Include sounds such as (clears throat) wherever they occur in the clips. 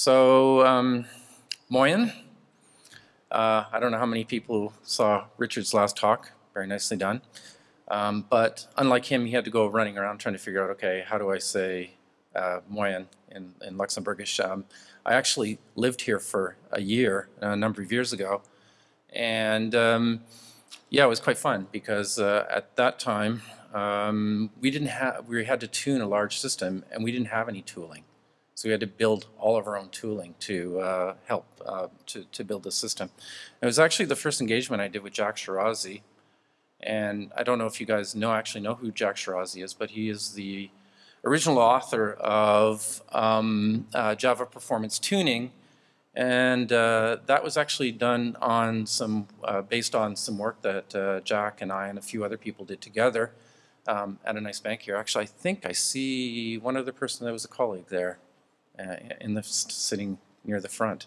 So, um, Moyen, uh, I don't know how many people saw Richard's last talk. Very nicely done. Um, but unlike him, he had to go running around trying to figure out, okay, how do I say uh, Moyen in, in Luxembourgish? Um, I actually lived here for a year, a number of years ago. And um, yeah, it was quite fun because uh, at that time, um, we didn't have, we had to tune a large system and we didn't have any tooling. So we had to build all of our own tooling to uh, help uh, to, to build the system. it was actually the first engagement I did with Jack Shirazi. And I don't know if you guys know actually know who Jack Shirazi is, but he is the original author of um, uh, Java Performance Tuning. And uh, that was actually done on some, uh, based on some work that uh, Jack and I and a few other people did together um, at a nice bank here. Actually, I think I see one other person that was a colleague there in the sitting near the front.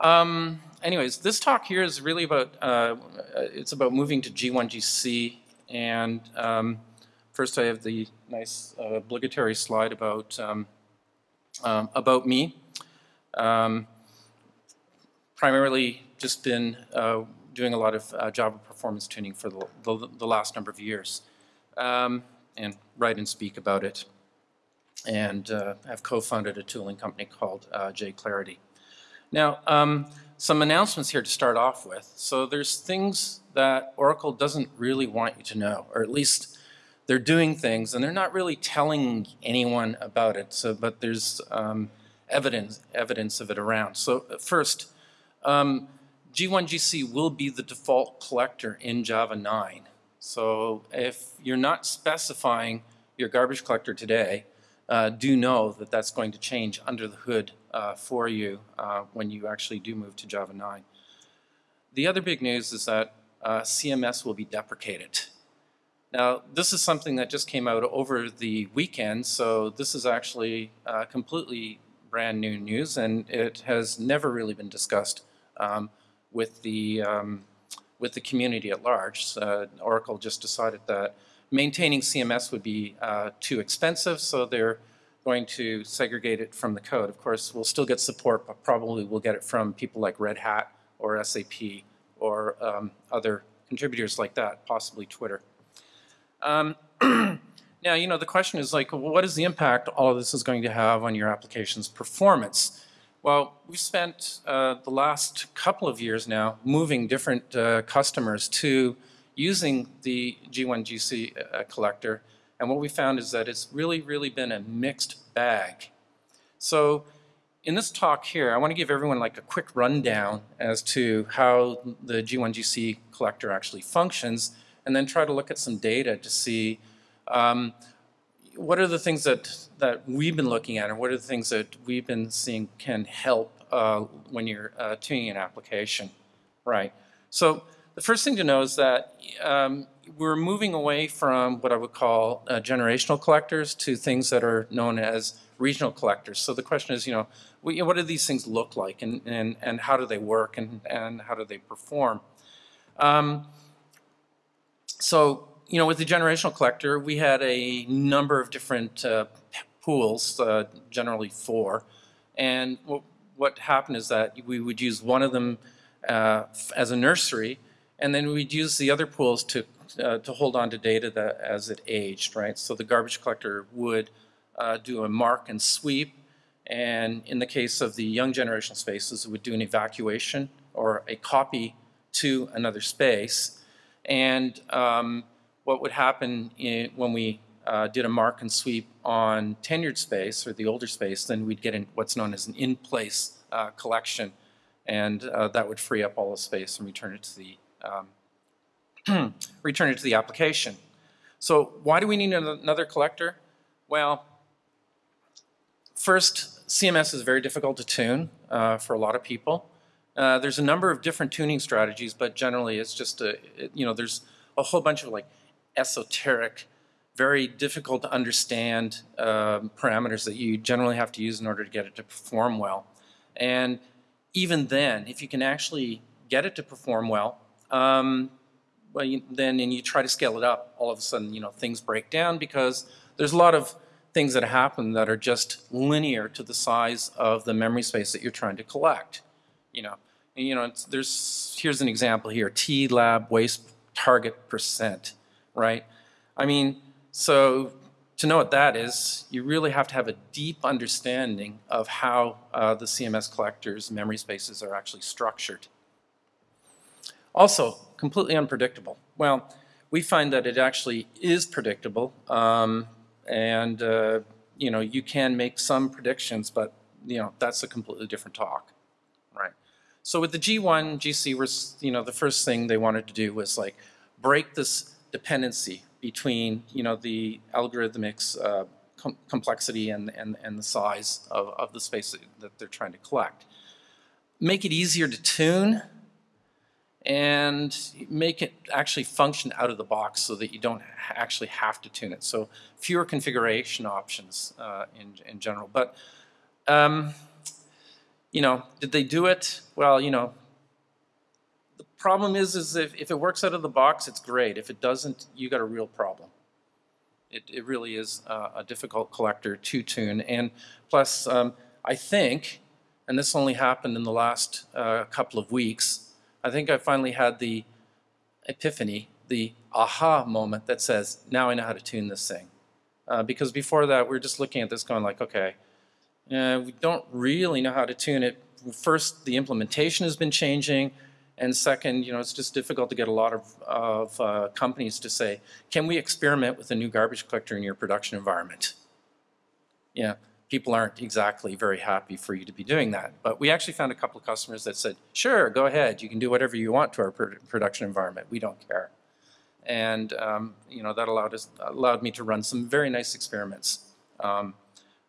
Um, anyways, this talk here is really about, uh, it's about moving to G1GC and um, first I have the nice uh, obligatory slide about, um, um about me. Um, primarily just been uh, doing a lot of uh, Java performance tuning for the, the, the last number of years um, and write and speak about it and uh, have co-founded a tooling company called uh, JClarity. Now, um, some announcements here to start off with. So there's things that Oracle doesn't really want you to know, or at least they're doing things and they're not really telling anyone about it. So, but there's um, evidence evidence of it around. So first, um, G1GC will be the default collector in Java 9. So if you're not specifying your garbage collector today, uh, do know that that's going to change under the hood uh, for you uh, when you actually do move to Java 9. The other big news is that uh, CMS will be deprecated. Now, this is something that just came out over the weekend, so this is actually uh, completely brand new news, and it has never really been discussed um, with the um, with the community at large. Oracle just decided that maintaining CMS would be uh, too expensive, so they're going to segregate it from the code. Of course, we'll still get support, but probably we'll get it from people like Red Hat or SAP or um, other contributors like that, possibly Twitter. Um, (clears throat) now, you know, the question is like, what is the impact all of this is going to have on your application's performance? Well, we've spent uh, the last couple of years now moving different uh, customers to using the G1GC uh, collector. And what we found is that it's really, really been a mixed bag. So in this talk here, I want to give everyone like a quick rundown as to how the G1GC collector actually functions, and then try to look at some data to see um, what are the things that, that we've been looking at and what are the things that we've been seeing can help uh, when you're uh, tuning an application, right? So the first thing to know is that um, we're moving away from what I would call uh, generational collectors to things that are known as regional collectors. So the question is, you know, what do these things look like and, and, and how do they work and, and how do they perform? Um, so, you know, with the generational collector, we had a number of different uh, pools, uh, generally four. And what, happened is that we would use one of them uh, as a nursery and then we'd use the other pools to, uh, to hold on to data that as it aged, right? So the garbage collector would uh, do a mark and sweep. And in the case of the young generation spaces, it would do an evacuation or a copy to another space. And um, what would happen in, when we uh, did a mark and sweep on tenured space or the older space, then we'd get in what's known as an in-place uh, collection. And uh, that would free up all the space and return it to the um, (clears throat) return it to the application. So why do we need another collector? Well, first, CMS is very difficult to tune uh, for a lot of people. Uh, there's a number of different tuning strategies, but generally it's just a, it, you know, there's a whole bunch of like esoteric, very difficult to understand um, parameters that you generally have to use in order to get it to perform well. And even then, if you can actually get it to perform well, um, well, you, then and you try to scale it up, all of a sudden, you know, things break down because there's a lot of things that happen that are just linear to the size of the memory space that you're trying to collect. You know, and, you know, there's here's an example here: TLAB waste target percent, right? I mean, so to know what that is, you really have to have a deep understanding of how uh, the CMS collector's memory spaces are actually structured. Also, completely unpredictable. Well, we find that it actually is predictable, um, and uh, you know you can make some predictions, but you know that's a completely different talk, right? So with the G1, GC, was you know the first thing they wanted to do was like break this dependency between you know the algorithmic uh, com complexity and, and, and the size of, of the space that they're trying to collect. Make it easier to tune and make it actually function out of the box so that you don't actually have to tune it. So fewer configuration options uh, in, in general. But, um, you know, did they do it? Well, you know, the problem is, is if, if it works out of the box, it's great. If it doesn't, you got a real problem. It, it really is uh, a difficult collector to tune. And plus, um, I think, and this only happened in the last uh, couple of weeks, I think I finally had the epiphany, the aha moment that says, now I know how to tune this thing. Uh, because before that, we are just looking at this going like, okay, uh, we don't really know how to tune it. First, the implementation has been changing. And second, you know, it's just difficult to get a lot of, of uh, companies to say, can we experiment with a new garbage collector in your production environment? Yeah, people aren't exactly very happy for you to be doing that. But we actually found a couple of customers that said, sure, go ahead, you can do whatever you want to our production environment, we don't care. And um, you know that allowed us allowed me to run some very nice experiments um,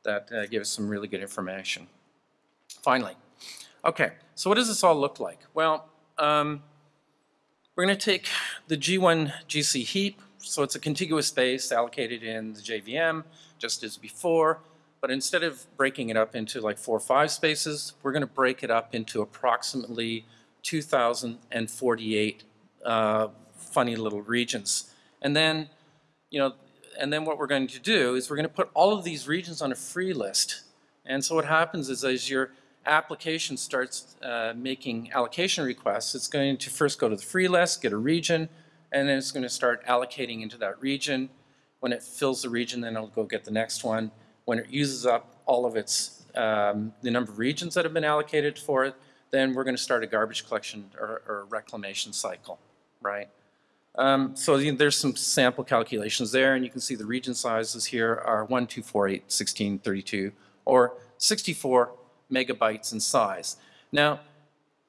that uh, gave us some really good information. Finally, okay, so what does this all look like? Well, um, we're going to take the G1 GC heap, so it's a contiguous space allocated in the JVM, just as before. But instead of breaking it up into like four or five spaces, we're going to break it up into approximately 2,048 uh, funny little regions. And then, you know, and then what we're going to do is we're going to put all of these regions on a free list. And so what happens is as your application starts uh, making allocation requests, it's going to first go to the free list, get a region, and then it's going to start allocating into that region. When it fills the region, then it'll go get the next one when it uses up all of its, um, the number of regions that have been allocated for it, then we're going to start a garbage collection or, or reclamation cycle, right? Um, so there's some sample calculations there, and you can see the region sizes here are 1, 2, 4, 8, 16, 32, or 64 megabytes in size. Now,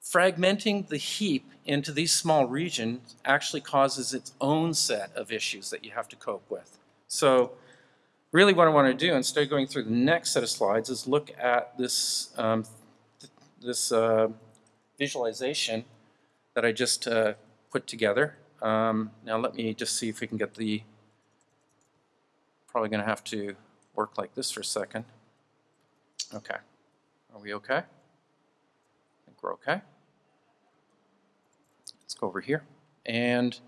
fragmenting the heap into these small regions actually causes its own set of issues that you have to cope with. So really what I want to do, instead of going through the next set of slides, is look at this, um, th this uh, visualization that I just uh, put together. Um, now let me just see if we can get the, probably going to have to work like this for a second. Okay. Are we okay? I think we're okay. Let's go over here. And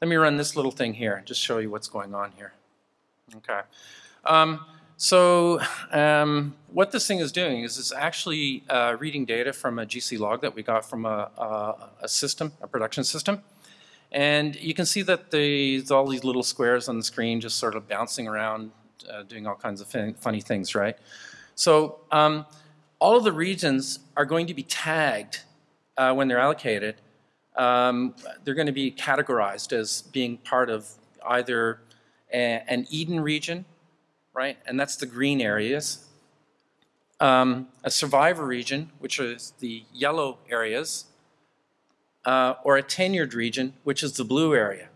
let me run this little thing here, and just show you what's going on here. Okay. Um, so um, what this thing is doing is it's actually uh, reading data from a GC log that we got from a, a, a, system, a production system. And you can see that there's all these little squares on the screen just sort of bouncing around, uh, doing all kinds of funny things, right? So um, all of the regions are going to be tagged uh, when they're allocated. Um, they're going to be categorized as being part of either an Eden region, right? And that's the green areas. Um, a survivor region, which is the yellow areas, uh, or a tenured region, which is the blue area.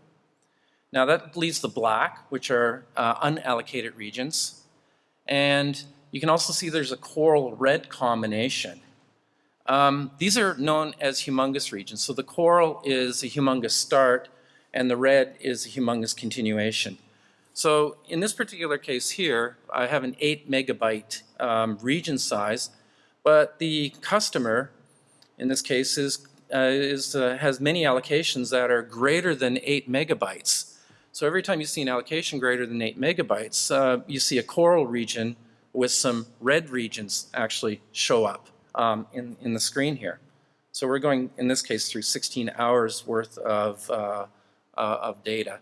Now that leaves the black, which are uh, unallocated regions. And you can also see there's a coral red combination. Um, these are known as humongous regions. So the coral is a humongous start, and the red is a humongous continuation. So in this particular case here, I have an 8 megabyte um, region size, but the customer, in this case, is, uh, is, uh, has many allocations that are greater than 8 megabytes. So every time you see an allocation greater than 8 megabytes, uh, you see a coral region with some red regions actually show up um, in, in the screen here. So we're going, in this case, through 16 hours worth of, uh, uh, of data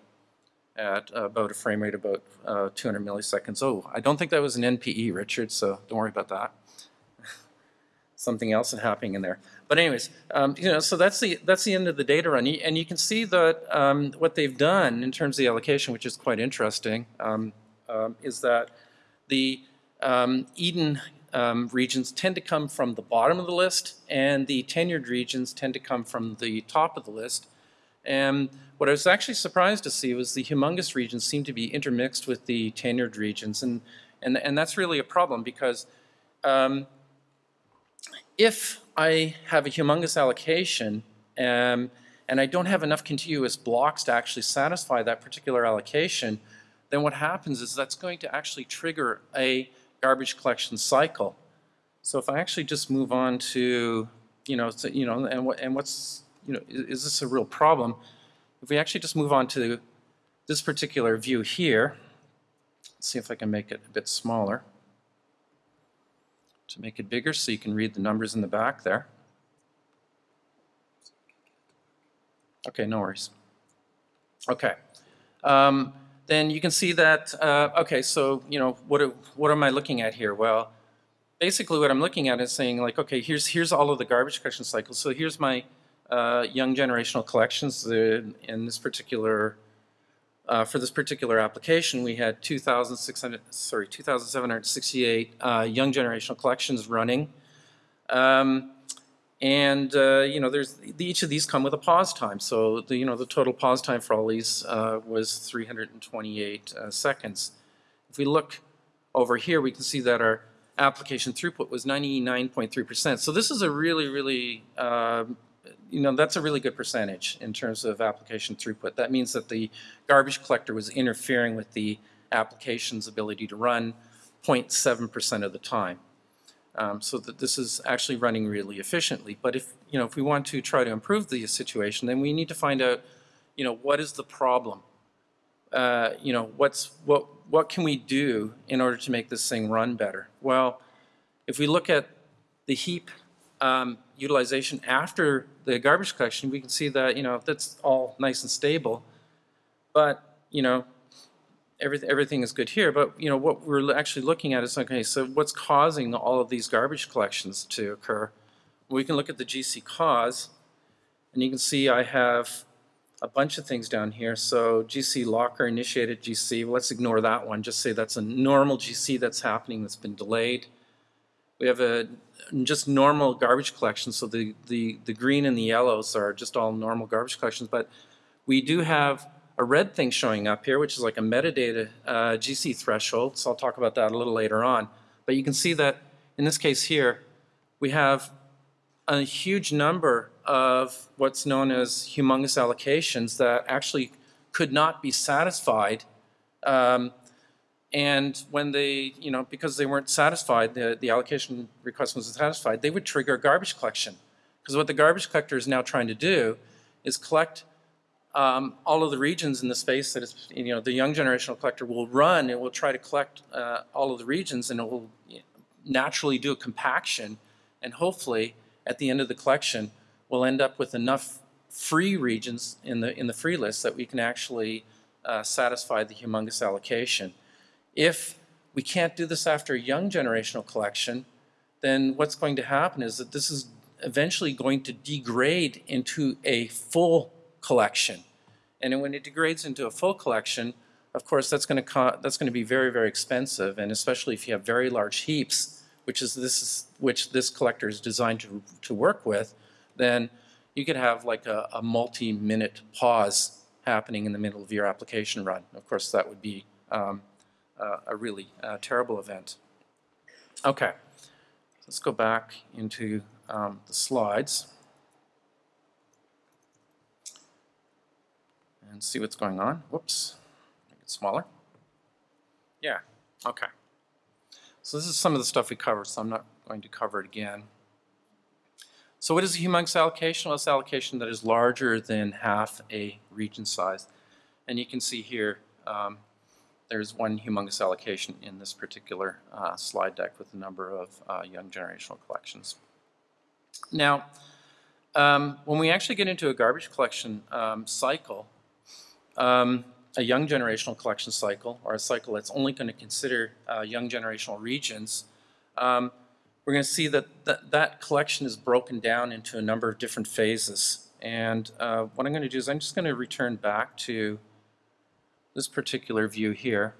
at about a frame rate of about uh, 200 milliseconds. Oh, I don't think that was an NPE, Richard, so don't worry about that. (laughs) Something else is happening in there. But anyways, um, you know, so that's the that's the end of the data run, and you can see that um, what they've done in terms of the allocation, which is quite interesting, um, um is that the um, Eden um, regions tend to come from the bottom of the list, and the tenured regions tend to come from the top of the list. And what I was actually surprised to see was the humongous regions seem to be intermixed with the tenured regions, and and and that's really a problem because um, if I have a humongous allocation um, and I don't have enough contiguous blocks to actually satisfy that particular allocation, then what happens is that's going to actually trigger a garbage collection cycle. So if I actually just move on to, you know, you know, and what and what's, you know, is, is this a real problem? If we actually just move on to this particular view here, let's see if I can make it a bit smaller to make it bigger so you can read the numbers in the back there. Okay, no worries. Okay. Um, then you can see that, uh, okay, so, you know, what, what am I looking at here? Well, basically what I'm looking at is saying like, okay, here's, here's all of the garbage collection cycles. So here's my uh, young generational collections in this particular uh, for this particular application, we had 2,600, sorry, 2,768 uh, young generational collections running. Um, and, uh, you know, there's, each of these come with a pause time. So, the, you know, the total pause time for all these uh, was 328 uh, seconds. If we look over here, we can see that our application throughput was 99.3%. So this is a really, really um, you know, that's a really good percentage in terms of application throughput. That means that the garbage collector was interfering with the application's ability to run 0.7% of the time. Um, so that this is actually running really efficiently. But if, you know, if we want to try to improve the situation, then we need to find out, you know, what is the problem? Uh, you know, what's, what, what can we do in order to make this thing run better? Well, if we look at the heap um, utilization after the garbage collection, we can see that, you know, that's all nice and stable. But, you know, everything, everything is good here. But, you know, what we're actually looking at is, okay, so what's causing all of these garbage collections to occur? We can look at the GC cause, and you can see I have a bunch of things down here. So GC locker initiated GC, well, let's ignore that one. Just say that's a normal GC that's happening that's been delayed. We have a just normal garbage collection. So the, the, the green and the yellows are just all normal garbage collections. But we do have a red thing showing up here, which is like a metadata uh, GC threshold. So I'll talk about that a little later on. But you can see that in this case here, we have a huge number of what's known as humongous allocations that actually could not be satisfied um, and when they, you know, because they weren't satisfied, the, the allocation request wasn't satisfied, they would trigger garbage collection. Because what the garbage collector is now trying to do is collect um, all of the regions in the space that is, you know, the young generational collector will run, it will try to collect uh, all of the regions and it will naturally do a compaction and hopefully at the end of the collection we'll end up with enough free regions in the, in the free list that we can actually uh, satisfy the humongous allocation. If we can't do this after a young generational collection, then what's going to happen is that this is eventually going to degrade into a full collection. And when it degrades into a full collection, of course, that's going to that's going to be very, very expensive, and especially if you have very large heaps, which is this is which this collector is designed to to work with, then you could have like a, a multi-minute pause happening in the middle of your application run. Of course, that would be um, uh, a really uh, terrible event. Okay, let's go back into um, the slides and see what's going on. Whoops, make it smaller. Yeah, okay. So this is some of the stuff we covered, so I'm not going to cover it again. So what is a humongous allocation? Well, it's allocation that is larger than half a region size. And you can see here, um, there's one humongous allocation in this particular uh, slide deck with a number of uh, young generational collections. Now, um, when we actually get into a garbage collection um, cycle, um, a young generational collection cycle, or a cycle that's only going to consider uh, young generational regions, um, we're going to see that, that that collection is broken down into a number of different phases. And uh, what I'm going to do is I'm just going to return back to this particular view here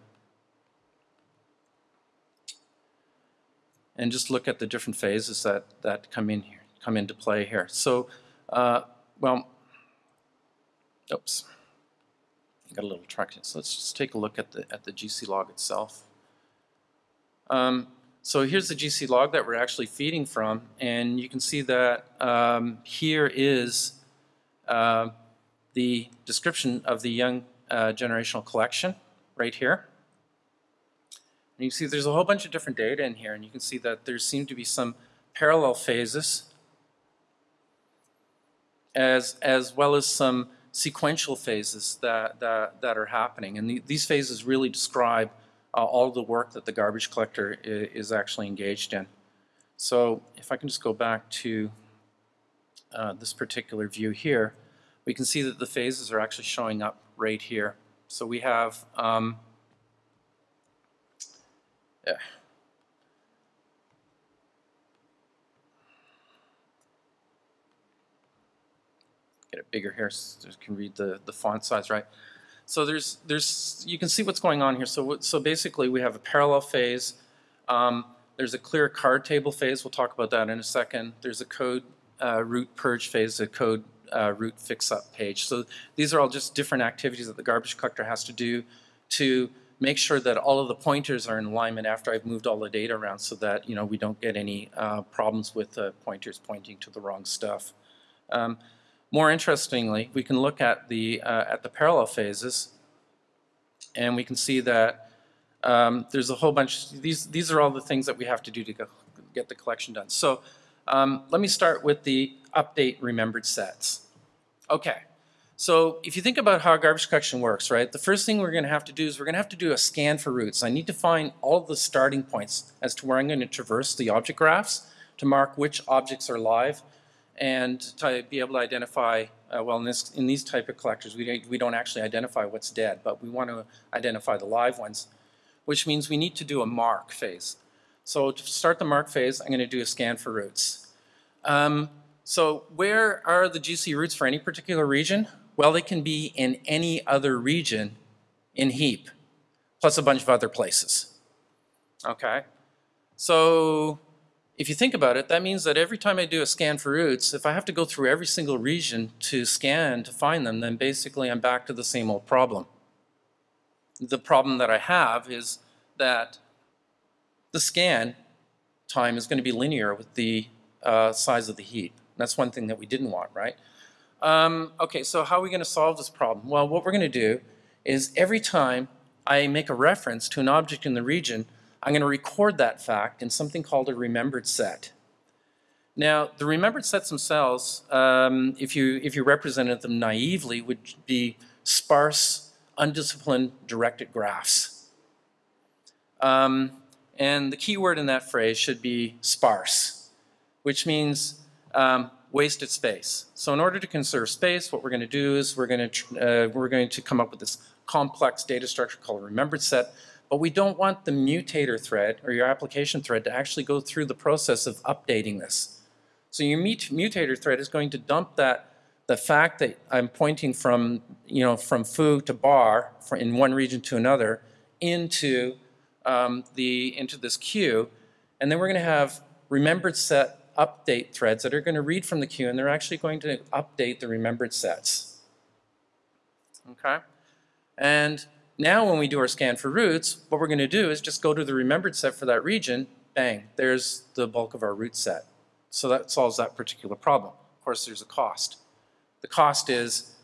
and just look at the different phases that, that come in here, come into play here. So, uh, well, oops got a little traction. So let's just take a look at the, at the GC log itself. Um, so here's the GC log that we're actually feeding from, and you can see that um, here is uh, the description of the young uh, generational collection right here. And you see there's a whole bunch of different data in here, and you can see that there seem to be some parallel phases as, as well as some sequential phases that, that, that are happening. And the, these phases really describe uh, all the work that the garbage collector is actually engaged in. So if I can just go back to uh, this particular view here, we can see that the phases are actually showing up right here. So we have um, yeah. get it bigger here so you can read the, the font size right. So there's, there's, you can see what's going on here. So, so basically we have a parallel phase. Um, there's a clear card table phase. We'll talk about that in a second. There's a code uh, root purge phase, a code uh, root fix-up page. So these are all just different activities that the garbage collector has to do to make sure that all of the pointers are in alignment after I've moved all the data around so that you know we don't get any uh, problems with the pointers pointing to the wrong stuff. Um, more interestingly, we can look at the, uh, at the parallel phases and we can see that um, there's a whole bunch, these, these are all the things that we have to do to get the collection done. So um, let me start with the update remembered sets. Okay, so if you think about how garbage collection works, right, the first thing we're going to have to do is we're going to have to do a scan for roots. I need to find all the starting points as to where I'm going to traverse the object graphs to mark which objects are live and to be able to identify, uh, well, in, this, in these type of collectors, we don't, we don't actually identify what's dead, but we want to identify the live ones, which means we need to do a mark phase. So to start the mark phase, I'm going to do a scan for roots. Um, so where are the GC roots for any particular region? Well, they can be in any other region in heap, plus a bunch of other places. Okay, so if you think about it, that means that every time I do a scan for roots, if I have to go through every single region to scan to find them, then basically I'm back to the same old problem. The problem that I have is that the scan time is going to be linear with the uh, size of the heap. That's one thing that we didn't want, right? Um, okay, so how are we going to solve this problem? Well, what we're going to do is every time I make a reference to an object in the region, I'm going to record that fact in something called a remembered set. Now, the remembered sets themselves, um, if, you, if you represented them naively, would be sparse, undisciplined, directed graphs. Um, and the key word in that phrase should be sparse, which means um, wasted space. So in order to conserve space, what we're going to do is we're going to, uh, we're going to come up with this complex data structure called a remembered set but we don't want the mutator thread or your application thread to actually go through the process of updating this. So your mutator thread is going to dump that the fact that I'm pointing from you know from foo to bar in one region to another into um, the into this queue, and then we're going to have remembered set update threads that are going to read from the queue, and they're actually going to update the remembered sets. Okay, and now when we do our scan for roots, what we're going to do is just go to the remembered set for that region, bang, there's the bulk of our root set. So that solves that particular problem. Of course, there's a cost. The cost is,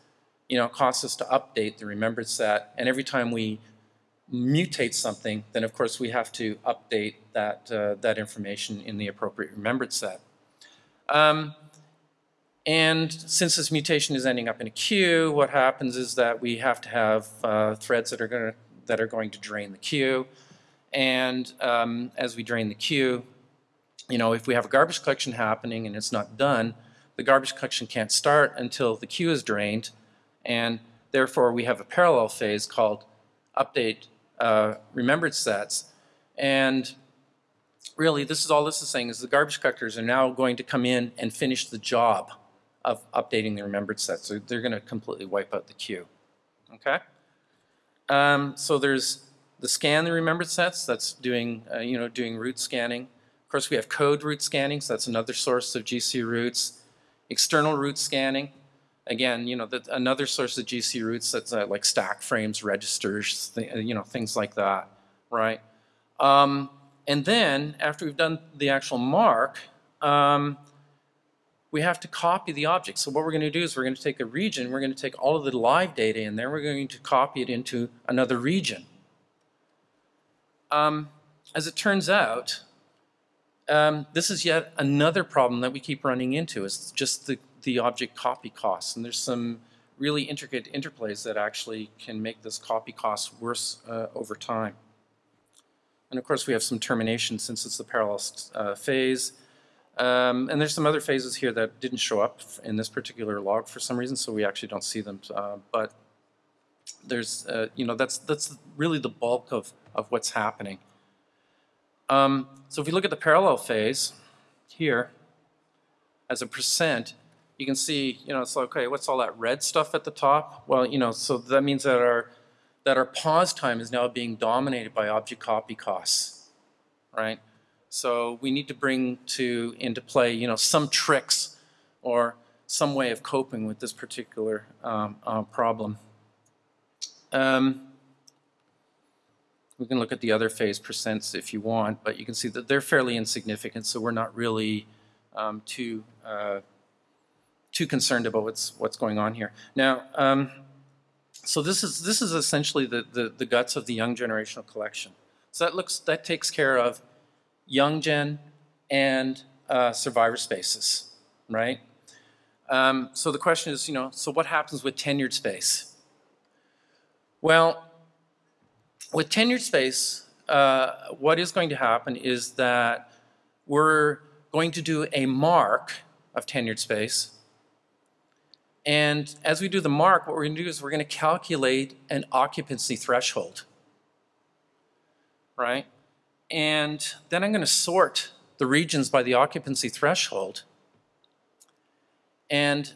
you know, it costs us to update the remembered set, and every time we mutate something, then of course we have to update that, uh, that information in the appropriate remembered set. Um, And since this mutation is ending up in a queue, what happens is that we have to have uh, threads that are going to that are going to drain the queue. And um, as we drain the queue, you know, if we have a garbage collection happening and it's not done, the garbage collection can't start until the queue is drained, and therefore we have a parallel phase called update uh, remembered sets. And really, this is all this is saying is the garbage collectors are now going to come in and finish the job of updating the remembered sets. So they're going to completely wipe out the queue. Okay? Um, so there's the scan the remembered sets. That's doing, uh, you know, doing root scanning. Of course, we have code root scanning. So that's another source of GC roots. External root scanning. Again, you know, that another source of GC roots that's uh, like stack frames, registers, you know, things like that, right? Um, and then after we've done the actual mark, um, we have to copy the object. So what we're going to do is we're going to take a region, we're going to take all of the live data in there, we're going to copy it into another region. Um, as it turns out, um, this is yet another problem that we keep running into, is just the, the object copy costs. And there's some really intricate interplays that actually can make this copy cost worse uh, over time. And of course we have some termination since it's the parallel uh, phase. Um, and there's some other phases here that didn't show up in this particular log for some reason, so we actually don't see them. Uh, but there's, uh, you know, that's that's really the bulk of, of what's happening. Um, so if we look at the parallel phase here as a percent, you can see, you know, it's like, okay, what's all that red stuff at the top? Well, you know, so that means that our that our pause time is now being dominated by object copy costs, right? So we need to bring to into play, you know, some tricks or some way of coping with this particular um, uh, problem. Um, we can look at the other phase percents if you want, but you can see that they're fairly insignificant, so we're not really um, too uh, too concerned about what's what's going on here. Now, um, so this is this is essentially the, the the guts of the young generational collection. So that looks that takes care of young gen, and uh, survivor spaces, right? Um, so the question is, you know, so what happens with tenured space? Well, with tenured space, uh, what is going to happen is that we're going to do a mark of tenured space. And as we do the mark, what we're going to do is we're going to calculate an occupancy threshold, right? And then I'm going to sort the regions by the occupancy threshold. And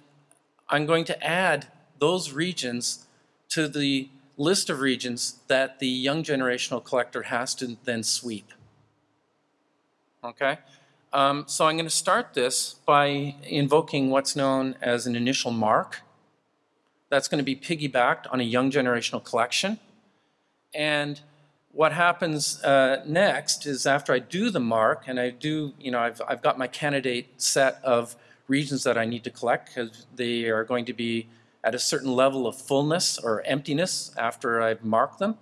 I'm going to add those regions to the list of regions that the young generational collector has to then sweep. Okay? Um, so I'm going to start this by invoking what's known as an initial mark. That's going to be piggybacked on a young generational collection. And what happens uh, next is after I do the mark and I do, you know, I've, I've got my candidate set of regions that I need to collect because they are going to be at a certain level of fullness or emptiness after I've marked them.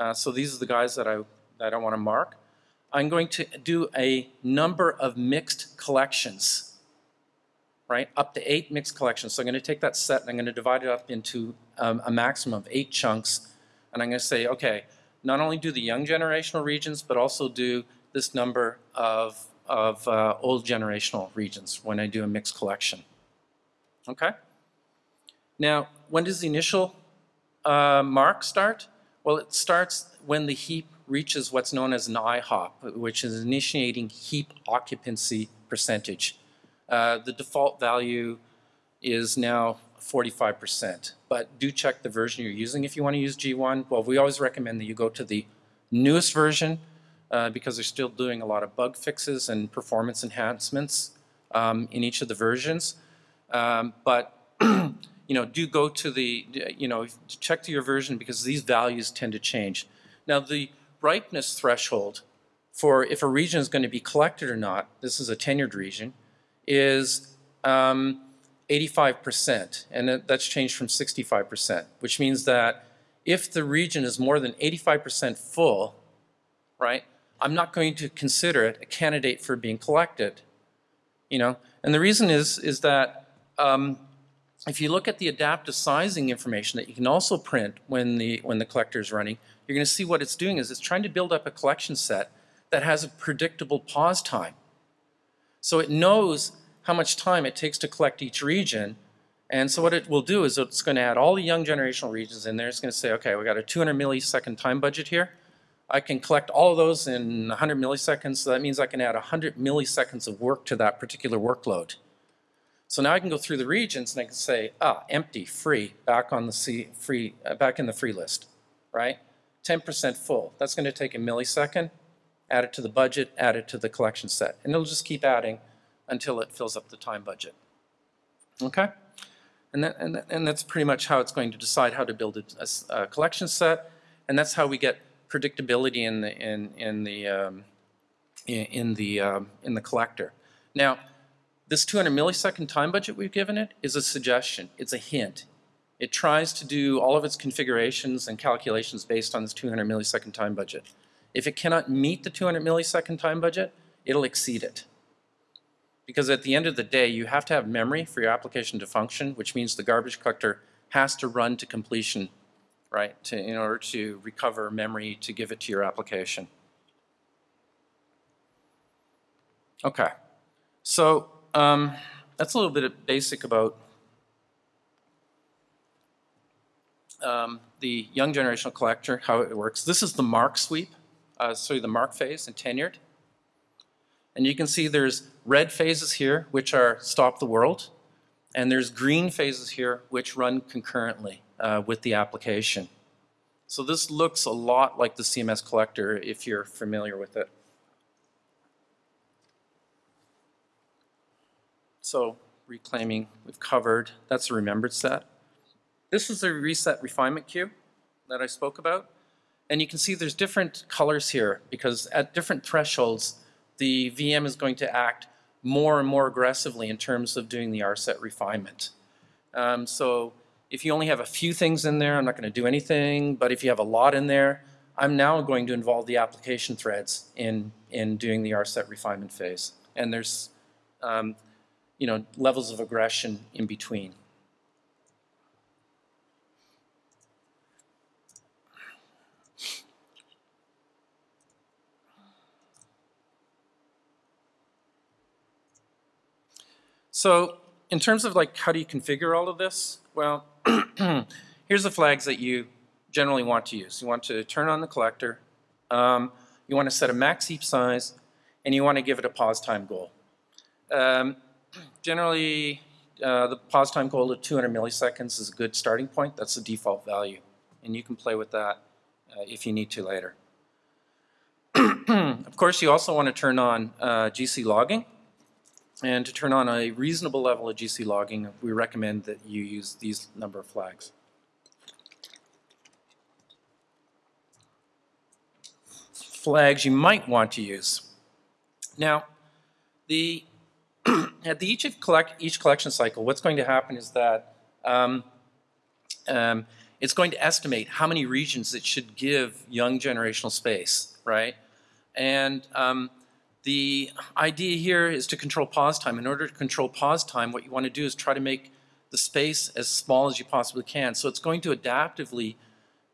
Uh, so these are the guys that I, that I want to mark. I'm going to do a number of mixed collections, right? Up to eight mixed collections. So I'm going to take that set and I'm going to divide it up into um, a maximum of eight chunks. And I'm going to say, okay, not only do the young generational regions, but also do this number of, of uh, old generational regions when I do a mixed collection. Okay? Now, when does the initial uh, mark start? Well, it starts when the heap reaches what's known as an IHOP, which is initiating heap occupancy percentage. Uh, the default value is now 45%. But do check the version you're using if you want to use G1. Well, we always recommend that you go to the newest version uh, because they're still doing a lot of bug fixes and performance enhancements um, in each of the versions. Um, but (clears throat) you know, do go to the, you know, check to your version because these values tend to change. Now the ripeness threshold for if a region is going to be collected or not, this is a tenured region, is um, 85%, and that's changed from 65%, which means that if the region is more than 85% full, right, I'm not going to consider it a candidate for being collected. You know, and the reason is is that um, if you look at the adaptive sizing information that you can also print when the, when the collector is running, you're going to see what it's doing is it's trying to build up a collection set that has a predictable pause time. So it knows how much time it takes to collect each region. And so what it will do is it's going to add all the young generational regions in there. It's going to say, okay, we've got a 200 millisecond time budget here. I can collect all of those in 100 milliseconds. So that means I can add 100 milliseconds of work to that particular workload. So now I can go through the regions and I can say, ah, empty, free, back on the C, free, uh, back in the free list, right? 10% full. That's going to take a millisecond. Add it to the budget, add it to the collection set, and it'll just keep adding until it fills up the time budget. Okay? And, that, and, that, and that's pretty much how it's going to decide how to build a, a, a collection set, and that's how we get predictability in the in in the um, in, in, the um, in the collector. Now, this 200 millisecond time budget we've given it is a suggestion. It's a hint. It tries to do all of its configurations and calculations based on this 200 millisecond time budget. If it cannot meet the 200 millisecond time budget, it'll exceed it. Because at the end of the day, you have to have memory for your application to function, which means the garbage collector has to run to completion, right, to, in order to recover memory to give it to your application. Okay, so um, that's a little bit basic about um, the young generational collector, how it works. This is the mark sweep, uh, so the mark phase and tenured. And you can see there's red phases here, which are stop the world, and there's green phases here, which run concurrently uh, with the application. So this looks a lot like the CMS collector if you're familiar with it. So reclaiming, we've covered, that's a remembered set. This is the RSET refinement queue that I spoke about. And you can see there's different colors here because at different thresholds, the VM is going to act more and more aggressively in terms of doing the RSET refinement. Um, so if you only have a few things in there, I'm not going to do anything. But if you have a lot in there, I'm now going to involve the application threads in, in doing the RSET refinement phase. And there's um, you know, levels of aggression in between. So in terms of like how do you configure all of this? Well, (clears throat) here's the flags that you generally want to use. You want to turn on the collector, um, you want to set a max heap size, and you want to give it a pause time goal. Um, generally, uh, the pause time goal of 200 milliseconds is a good starting point. That's the default value. And you can play with that uh, if you need to later. (clears throat) of course, you also want to turn on uh, GC logging. And to turn on a reasonable level of GC logging, we recommend that you use these number of flags. Flags you might want to use. Now, the (clears throat) at each, collect, each collection cycle, what's going to happen is that um, um, it's going to estimate how many regions it should give young generational space, right? And um, the idea here is to control pause time. In order to control pause time, what you want to do is try to make the space as small as you possibly can. So it's going to adaptively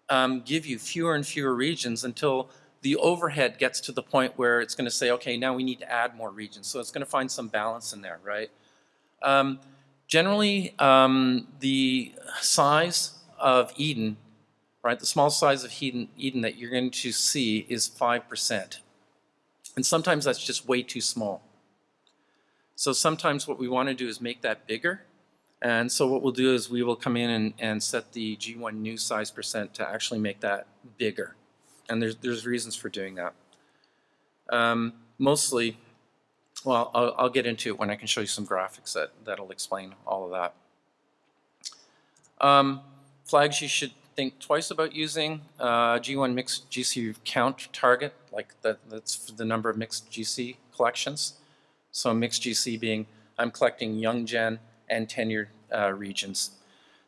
um, give you fewer and fewer regions until the overhead gets to the point where it's going to say, okay, now we need to add more regions. So it's going to find some balance in there, right? Um, generally, um, the size of Eden, right, the small size of Eden, Eden that you're going to see is 5%. And sometimes that's just way too small. So sometimes what we want to do is make that bigger. And so what we'll do is we will come in and, and set the G1 new size percent to actually make that bigger. And there's, there's reasons for doing that. Um, mostly, well, I'll, I'll, get into it when I can show you some graphics that, that'll explain all of that. Um, flags you should think twice about using uh, G1 mixed GC count target, like that, that's for the number of mixed GC collections. So mixed GC being I'm collecting young gen and tenured uh, regions.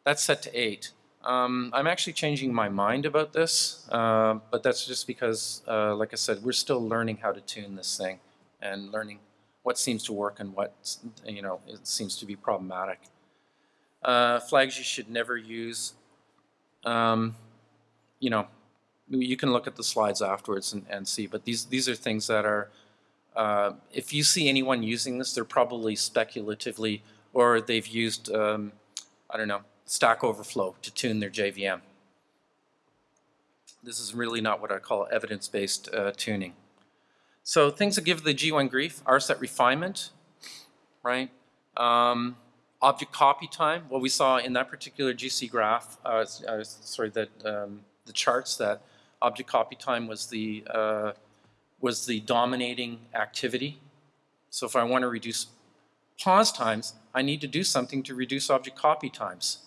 That's set to eight. Um, I'm actually changing my mind about this, uh, but that's just because, uh, like I said, we're still learning how to tune this thing and learning what seems to work and what, you know, it seems to be problematic. uh, flags you should never use. Um, you know, you can look at the slides afterwards and, and see, but these, these are things that are, uh, if you see anyone using this, they're probably speculatively, or they've used, um, I don't know, Stack Overflow to tune their JVM. This is really not what I call evidence-based uh, tuning. So things that give the G1 grief, RSet refinement, right? Um, object copy time, what we saw in that particular GC graph, uh, uh, sorry, that um, the charts that object copy time was the uh, was the dominating activity. So if I want to reduce pause times, I need to do something to reduce object copy times.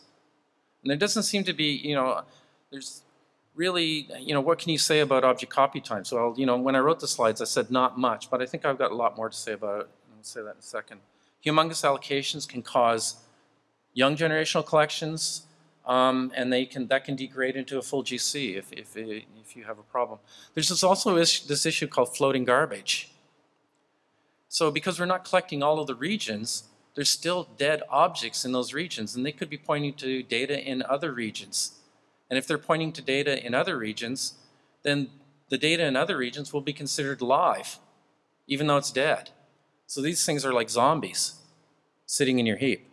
And there doesn't seem to be, you know, there's really, you know, what can you say about object copy times? Well, you know, when I wrote the slides, I said not much, but I think I've got a lot more to say about it. I'll say that in a second. Humongous allocations can cause young generational collections, um, and they can that can degrade into a full GC if, if, if you have a problem. There's this also this issue called floating garbage. So because we're not collecting all of the regions, there's still dead objects in those regions, and they could be pointing to data in other regions. And if they're pointing to data in other regions, then the data in other regions will be considered live, even though it's dead. So these things are like zombies sitting in your heap.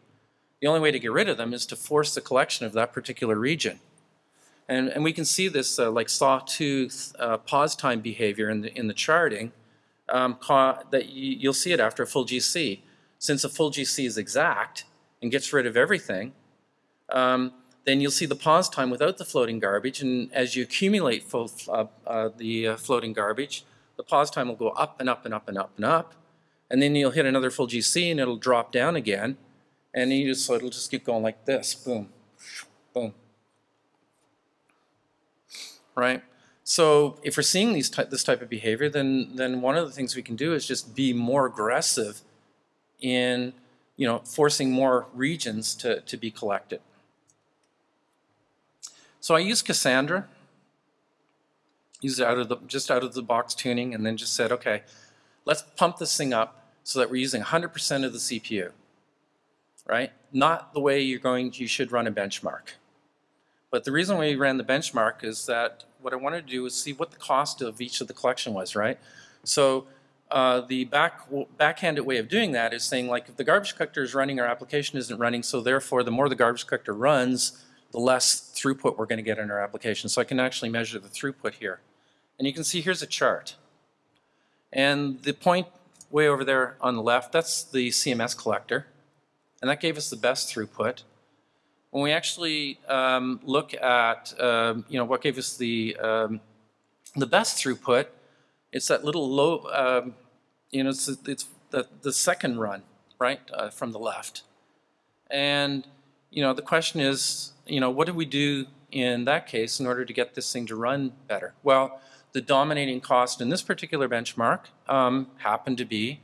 The only way to get rid of them is to force the collection of that particular region. And, and we can see this uh, like sawtooth uh, pause time behavior in the, in the charting um, that you, you'll see it after a full GC. Since a full GC is exact and gets rid of everything, um, then you'll see the pause time without the floating garbage. And as you accumulate full, uh, uh, the uh, floating garbage, the pause time will go up and up and up and up and up. And then you'll hit another full GC and it'll drop down again. And you just, so it'll just keep going like this, boom, boom. Right? So if we're seeing these ty this type of behavior, then, then one of the things we can do is just be more aggressive in you know, forcing more regions to, to be collected. So I used Cassandra, used it out of the, just out of the box tuning, and then just said, okay, let's pump this thing up so that we're using 100% of the CPU right? Not the way you're going, you should run a benchmark. But the reason we ran the benchmark is that what I wanted to do was see what the cost of each of the collection was, right? So uh, the back backhanded way of doing that is saying like if the garbage collector is running, our application isn't running, so therefore the more the garbage collector runs, the less throughput we're going to get in our application. So I can actually measure the throughput here. And you can see here's a chart. And the point way over there on the left, that's the CMS collector and that gave us the best throughput. When we actually um, look at, um, you know, what gave us the, um, the best throughput, it's that little low, um, you know, it's, it's the, the second run, right, uh, from the left. And, you know, the question is, you know, what do we do in that case in order to get this thing to run better? Well, the dominating cost in this particular benchmark um, happened to be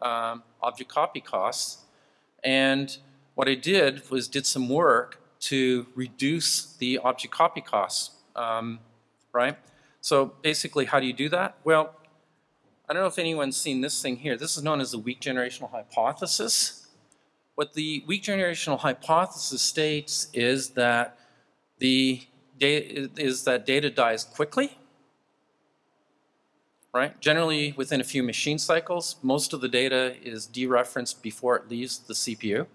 um, object copy costs and what I did was did some work to reduce the object copy costs, um, right? So basically, how do you do that? Well, I don't know if anyone's seen this thing here. This is known as the weak generational hypothesis. What the weak generational hypothesis states is that the data is that data dies quickly, right? Generally within a few machine cycles, most of the data is dereferenced before it leaves the CPU.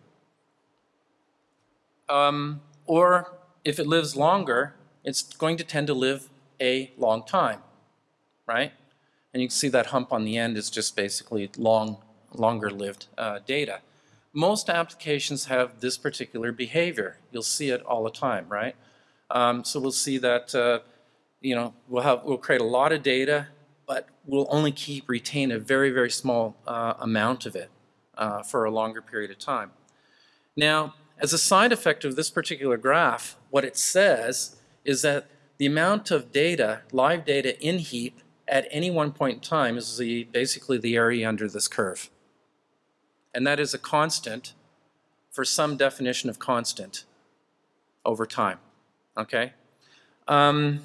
Um, or if it lives longer, it's going to tend to live a long time, right? And you can see that hump on the end is just basically long, longer lived uh, data. Most applications have this particular behavior. You'll see it all the time, right? Um, so we'll see that, uh, you know, we'll, have, we'll create a lot of data but we'll only keep retain a very, very small uh, amount of it uh, for a longer period of time. Now, as a side effect of this particular graph, what it says is that the amount of data, live data in heap at any one point in time is the, basically the area under this curve. And that is a constant for some definition of constant over time. Okay? Um,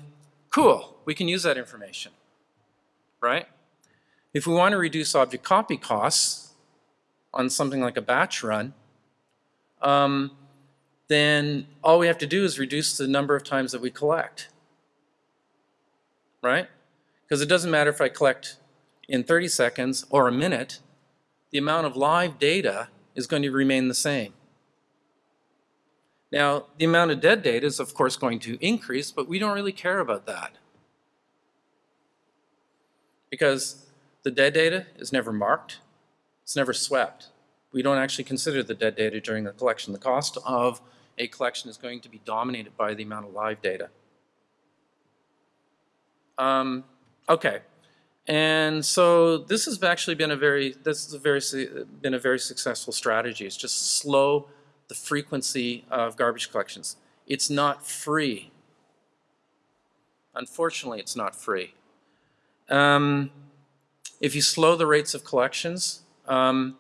cool. We can use that information right? If we want to reduce object copy costs on something like a batch run, um, then all we have to do is reduce the number of times that we collect. Right? Because it doesn't matter if I collect in 30 seconds or a minute, the amount of live data is going to remain the same. Now, the amount of dead data is of course going to increase, but we don't really care about that. Because the dead data is never marked, it's never swept. We don't actually consider the dead data during the collection. The cost of a collection is going to be dominated by the amount of live data. Um, okay, and so this has actually been a very this has a very been a very successful strategy. It's just slow the frequency of garbage collections. It's not free. Unfortunately, it's not free. Um, if you slow the rates of collections, um,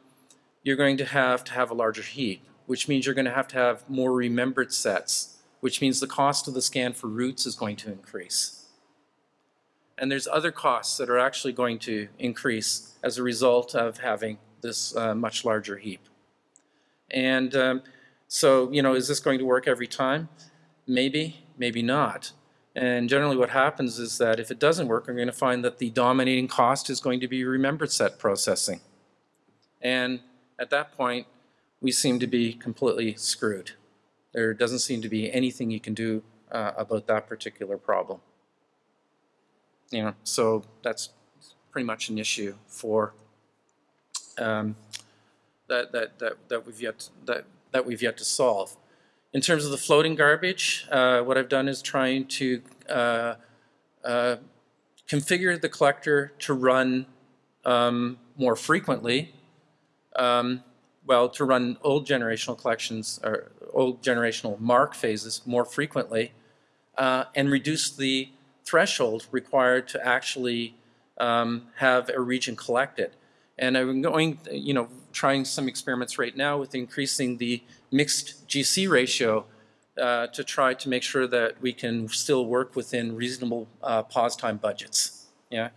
you're going to have to have a larger heap, which means you're going to have to have more remembered sets, which means the cost of the scan for roots is going to increase. And there's other costs that are actually going to increase as a result of having this uh, much larger heap. And um, so, you know, is this going to work every time? Maybe, maybe not. And generally what happens is that if it doesn't work, we're going to find that the dominating cost is going to be remembered set processing. And at that point, we seem to be completely screwed. There doesn't seem to be anything you can do uh, about that particular problem. You know, so that's pretty much an issue for um, that, that, that, that we've yet that that we've yet to solve. In terms of the floating garbage, uh, what I've done is trying to uh, uh, configure the collector to run um, more frequently, um, well, to run old generational collections or old generational mark phases more frequently, uh, and reduce the threshold required to actually um, have a region collected. And I'm going, you know, trying some experiments right now with increasing the mixed GC ratio uh, to try to make sure that we can still work within reasonable uh, pause time budgets. Yeah.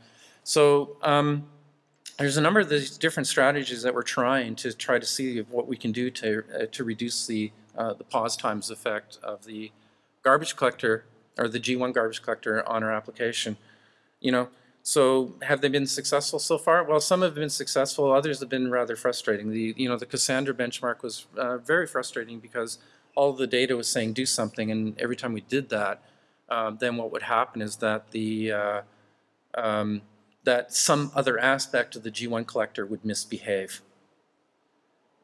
So um, there's a number of these different strategies that we're trying to try to see what we can do to uh, to reduce the uh, the pause times effect of the garbage collector or the G1 garbage collector on our application. You know, so have they been successful so far? Well, some have been successful, others have been rather frustrating. The, you know, the Cassandra benchmark was uh, very frustrating because all the data was saying do something, and every time we did that, uh, then what would happen is that the uh, um, that some other aspect of the G1 collector would misbehave.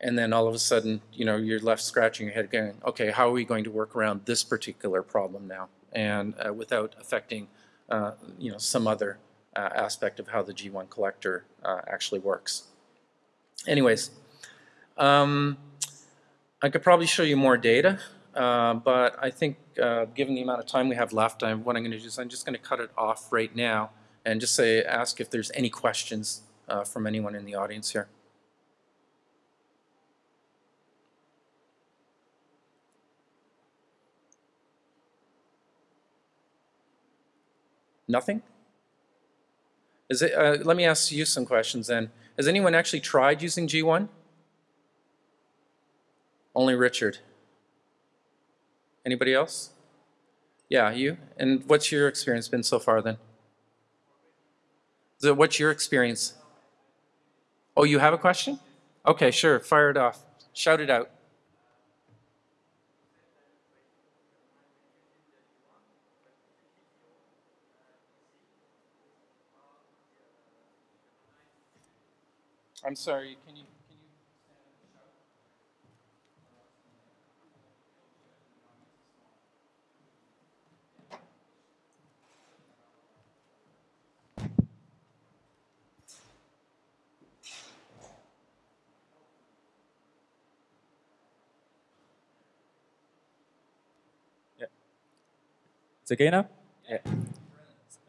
And then all of a sudden, you know, you're left scratching your head going, okay, how are we going to work around this particular problem now? And uh, without affecting, uh, you know, some other uh, aspect of how the G1 collector uh, actually works. Anyways, um, I could probably show you more data, but I think given the amount of time we have left, I'm, what I'm going to do is I'm just going to cut it off right now and just say ask if there's any questions from anyone in the audience here. Nothing? Is it, uh, let me ask you some questions then. Has anyone actually tried using G1? Only Richard. Anybody else? Yeah, you? And what's your experience been so far then? So what's your experience? Oh, you have a question? Okay, sure, fire it off. Shout it out. I'm sorry, can you, can you Yeah. It's okay now? Yeah.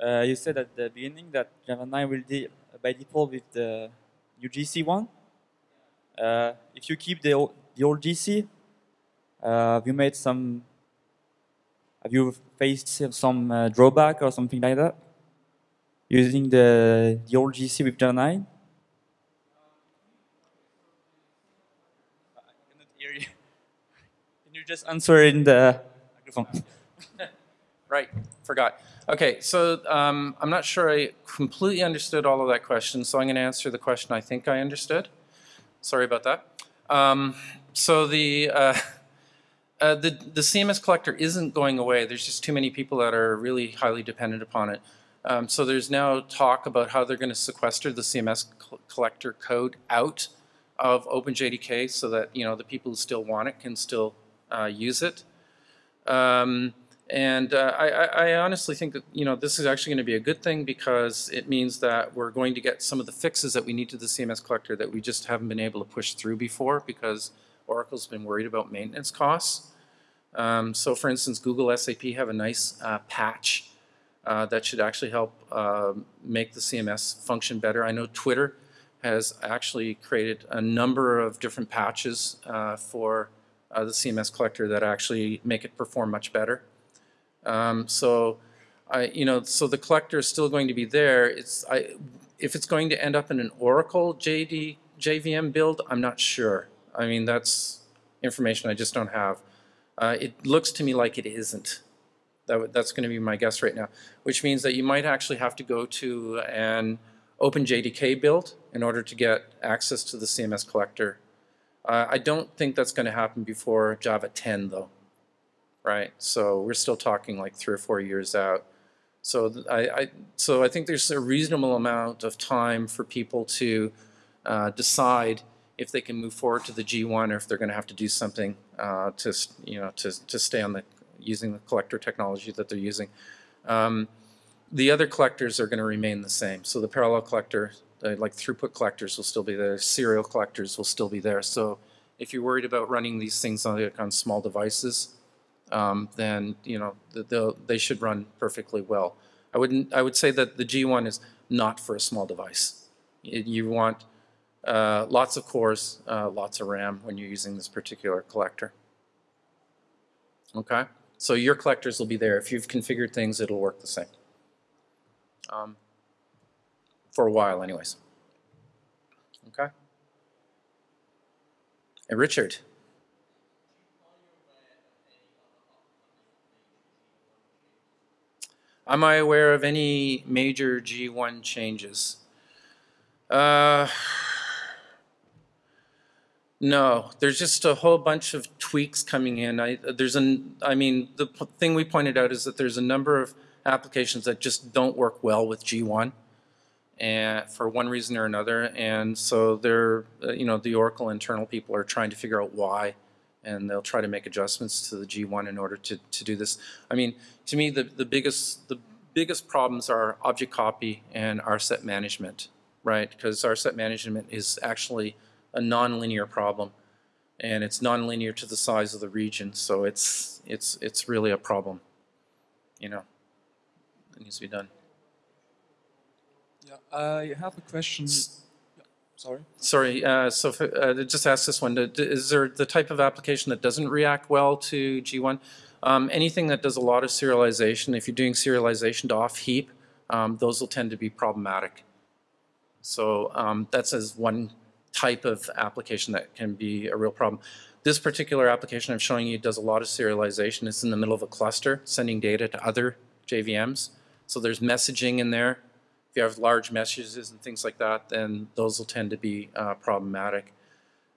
Uh, you said at the beginning that Java 9 will deal by default with the UGC one. Uh, if you keep the old, the old GC, uh, have you made some, have you faced some uh, drawback or something like that? Using the, the old GC with Java 9? I cannot hear you. (laughs) Can you just answer in the microphone? (laughs) Right, forgot. Okay, so um, I'm not sure I completely understood all of that question, so I'm going to answer the question I think I understood. Sorry about that. Um, so the, uh, (laughs) uh, the the CMS collector isn't going away. There's just too many people that are really highly dependent upon it. Um, so there's now talk about how they're going to sequester the CMS collector code out of OpenJDK so that you know the people who still want it can still uh, use it. Um, and uh, I, I honestly think that you know this is actually going to be a good thing because it means that we're going to get some of the fixes that we need to the CMS collector that we just haven't been able to push through before because Oracle's been worried about maintenance costs. Um, so, for instance, Google SAP have a nice uh, patch uh, that should actually help uh, make the CMS function better. I know Twitter has actually created a number of different patches uh, for uh, the CMS collector that actually make it perform much better. Um, so, I, you know, so the collector is still going to be there. It's, I, if it's going to end up in an Oracle JD, JVM build, I'm not sure. I mean, that's information I just don't have. Uh, it looks to me like it isn't. That, that's going to be my guess right now, which means that you might actually have to go to an OpenJDK build in order to get access to the CMS collector. Uh, I don't think that's going to happen before Java 10, though right? So we're still talking like three or four years out. So I, I so I think there's a reasonable amount of time for people to uh, decide if they can move forward to the G1 or if they're going to have to do something uh, to you know to to stay on the using the collector technology that they're using. Um, the other collectors are going to remain the same. So the parallel collector, the, like throughput collectors, will still be there. Serial collectors will still be there. So if you're worried about running these things on, on small devices, um, then you know they'll, should run perfectly well. I wouldn't. I would say that the G1 is not for a small device. Y- You want uh, lots of cores, uh, lots of RAM when you're using this particular collector. Okay, so your collectors will be there. If you've configured things, it'll work the same. Um, for a while, anyways. Okay. And Richard. Am I aware of any major G1 changes? Uh, no, there's just a whole bunch of tweaks coming in. I, there's an, I mean, the thing we pointed out is that there's a number of applications that just don't work well with G1 and for one reason or another. And so they're, uh, you know, the Oracle internal people are trying to figure out why, and they'll try to make adjustments to the G1 in order to, to do this. I mean, to me, the, the biggest the biggest problems are object copy and RSET management, right? Because RSET management is actually a nonlinear problem, and it's nonlinear to the size of the region, so it's it's it's really a problem, you know. It needs to be done. Yeah, I have a question. Yeah, sorry. Sorry, uh, so uh, just ask this one. Is there the type of application that doesn't react well to G1? Um, anything that does a lot of serialization, if you're doing serialization to off heap, um, those will tend to be problematic. So um, that's as one type of application that can be a real problem. This particular application I'm showing you does a lot of serialization. It's in the middle of a cluster, sending data to other JVMs. So there's messaging in there. If you have large messages and things like that, then those will tend to be uh, problematic.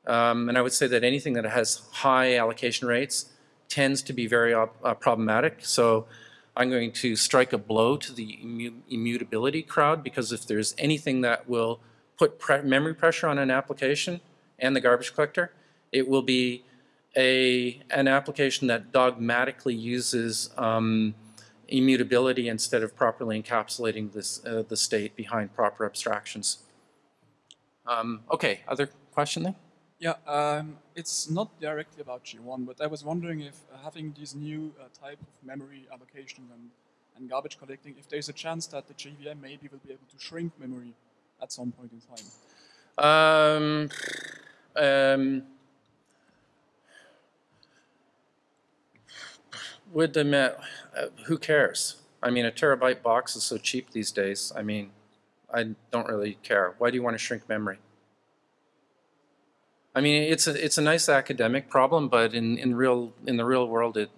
Um, and I would say that anything that has high allocation rates tends to be very uh, uh, problematic. So I'm going to strike a blow to the immu- immutability crowd because if there's anything that will put pre- memory pressure on an application and the garbage collector, it will be a an application that dogmatically uses um, immutability instead of properly encapsulating this uh, the state behind proper abstractions. Um, okay, other question there? Yeah, um, it's not directly about G1, but I was wondering if uh, having these new uh, type of memory allocation and, and garbage collecting, if there's a chance that the JVM maybe will be able to shrink memory at some point in time. Um, um, would the me- uh, who cares? I mean, a terabyte box is so cheap these days. I mean, I don't really care. Why do you want to shrink memory? I mean, it's a, it's a nice academic problem, but in, in real, in the real world, it,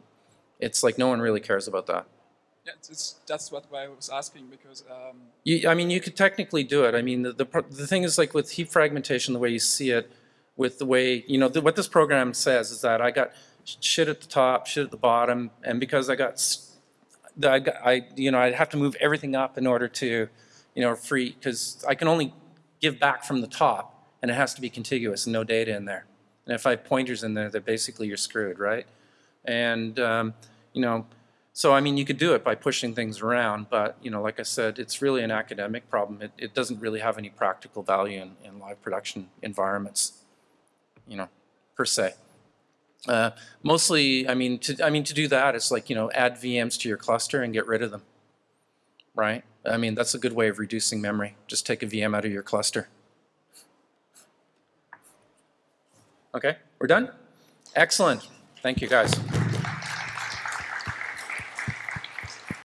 it's like no one really cares about that. Yeah, it's, it's, that's what I was asking because um, You, I mean, you could technically do it. I mean, the, the, the thing is like with heap fragmentation, the way you see it, with the way, you know, the, what this program says is that I got shit at the top, shit at the bottom, and because I got, I, got- I, you know, I'd have to move everything up in order to, you know, free, because I can only give back from the top, and it has to be contiguous and no data in there. And if I have pointers in there, then basically you're screwed, right? And, um, you know, so, I mean, you could do it by pushing things around, but, you know, like I said, it's really an academic problem. It, it doesn't really have any practical value in, in live production environments, you know, per se. Uh, mostly, I mean, to, I mean, to do that, it's like, you know, add VMs to your cluster and get rid of them, right? I mean, that's a good way of reducing memory. Just take a VM out of your cluster. Okay, we're done? Excellent. Thank you, guys.